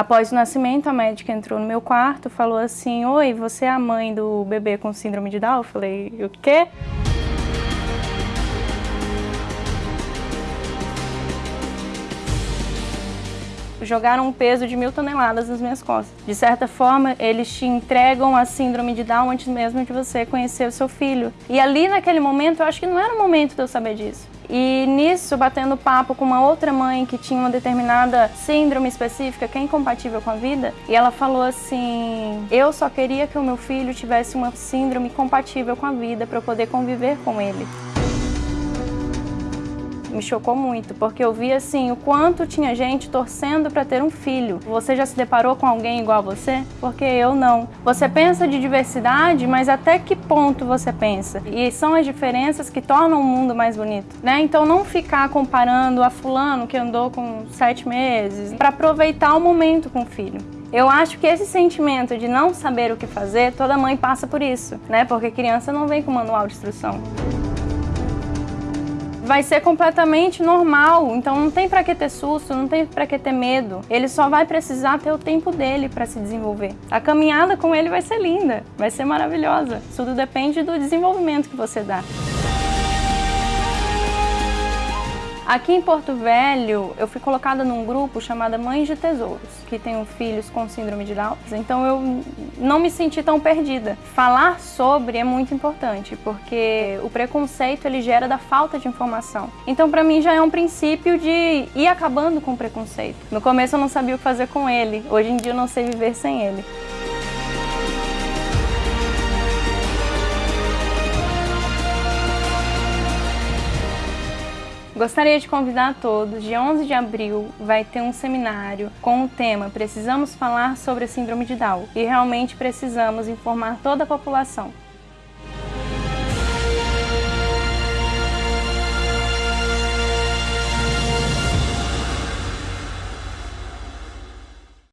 Após o nascimento, a médica entrou no meu quarto, falou assim, Oi, você é a mãe do bebê com síndrome de Down? Eu falei, o quê? jogaram um peso de mil toneladas nas minhas costas. De certa forma, eles te entregam a síndrome de Down antes mesmo de você conhecer o seu filho. E ali naquele momento, eu acho que não era o momento de eu saber disso. E nisso, batendo papo com uma outra mãe que tinha uma determinada síndrome específica que é incompatível com a vida, e ela falou assim, eu só queria que o meu filho tivesse uma síndrome compatível com a vida para eu poder conviver com ele me chocou muito, porque eu vi assim o quanto tinha gente torcendo para ter um filho. Você já se deparou com alguém igual a você? Porque eu não. Você pensa de diversidade, mas até que ponto você pensa? E são as diferenças que tornam o mundo mais bonito, né? Então não ficar comparando a fulano que andou com sete meses, para aproveitar o momento com o filho. Eu acho que esse sentimento de não saber o que fazer, toda mãe passa por isso, né? Porque criança não vem com manual de instrução vai ser completamente normal, então não tem para que ter susto, não tem para que ter medo. Ele só vai precisar ter o tempo dele para se desenvolver. A caminhada com ele vai ser linda, vai ser maravilhosa. Tudo depende do desenvolvimento que você dá. Aqui em Porto Velho, eu fui colocada num grupo chamado Mães de Tesouros, que tem filhos com síndrome de Down, então eu não me senti tão perdida. Falar sobre é muito importante, porque o preconceito ele gera da falta de informação. Então para mim já é um princípio de ir acabando com o preconceito. No começo eu não sabia o que fazer com ele, hoje em dia eu não sei viver sem ele. Gostaria de convidar a todos, dia 11 de abril vai ter um seminário com o tema Precisamos falar sobre a síndrome de Down e realmente precisamos informar toda a população.